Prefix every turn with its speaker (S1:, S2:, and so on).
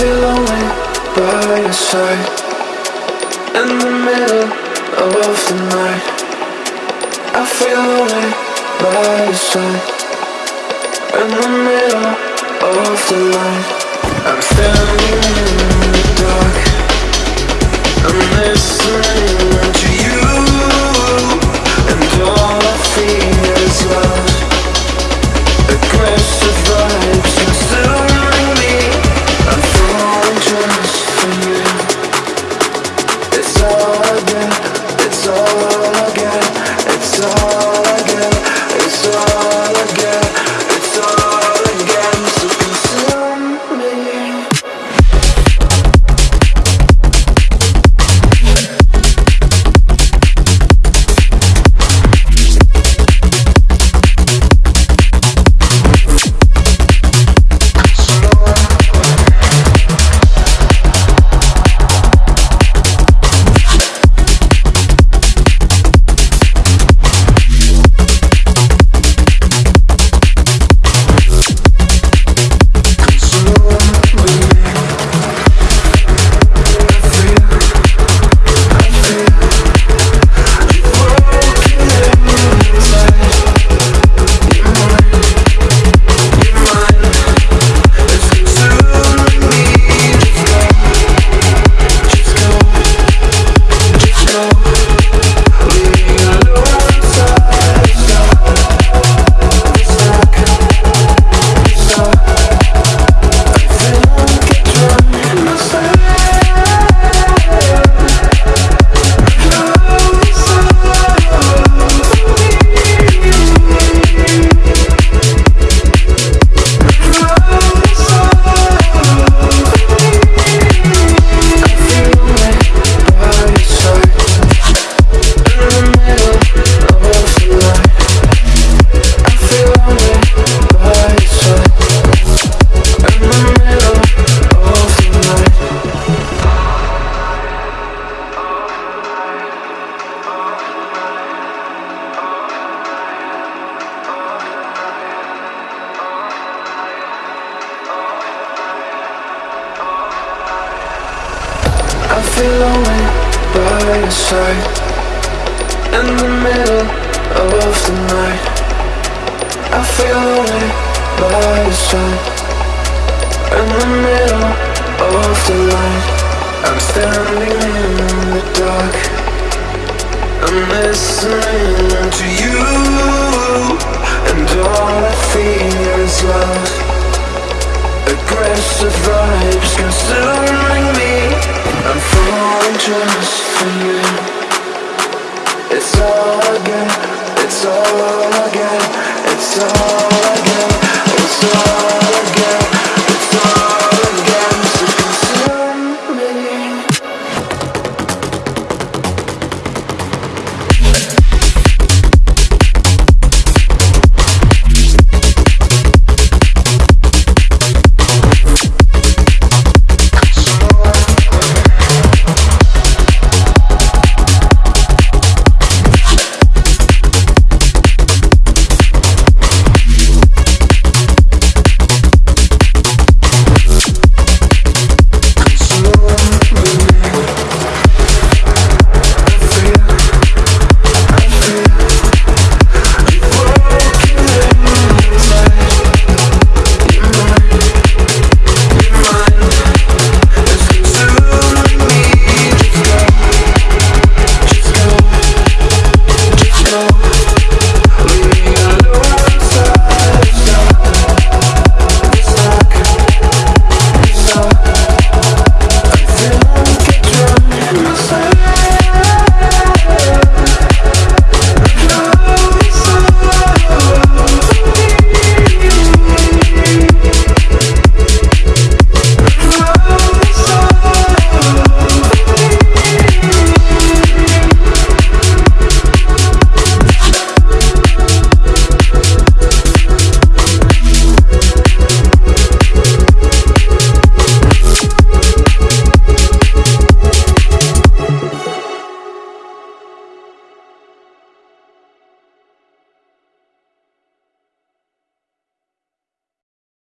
S1: feel lonely by your side. In the middle of the night I feel lonely by your side. In the middle of the night I'm standing It's feel lonely by your side. In the middle of the night I feel lonely by your side. In the middle of the night I'm standing in the dark. I'm listening to you And all I feel is love. Aggressive vibes